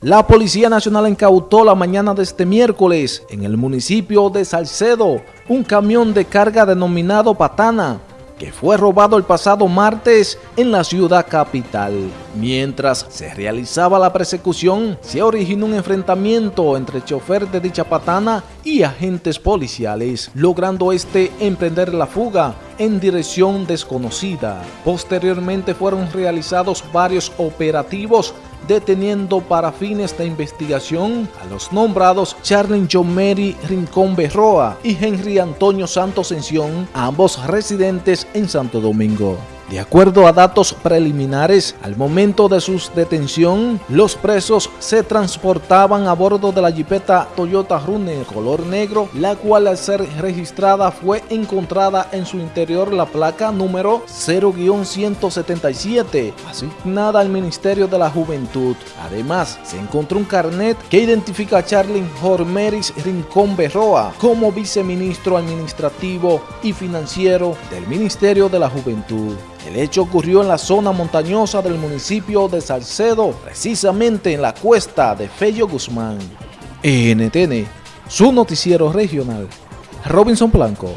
La Policía Nacional incautó la mañana de este miércoles en el municipio de Salcedo un camión de carga denominado Patana que fue robado el pasado martes en la ciudad capital. Mientras se realizaba la persecución, se originó un enfrentamiento entre el chofer de dicha patana y agentes policiales, logrando este emprender la fuga en dirección desconocida. Posteriormente fueron realizados varios operativos deteniendo para fines de investigación a los nombrados Charlene John Mary Rincón Berroa y Henry Antonio Santos Ención, ambos residentes en Santo Domingo. De acuerdo a datos preliminares, al momento de su detención, los presos se transportaban a bordo de la jipeta Toyota Runner color negro, la cual al ser registrada fue encontrada en su interior la placa número 0-177, asignada al Ministerio de la Juventud. Además, se encontró un carnet que identifica a Charlene Jormeris Rincón Berroa como viceministro administrativo y financiero del Ministerio de la Juventud. El hecho ocurrió en la zona montañosa del municipio de Salcedo, precisamente en la cuesta de Fello Guzmán. NTN, su noticiero regional. Robinson Blanco.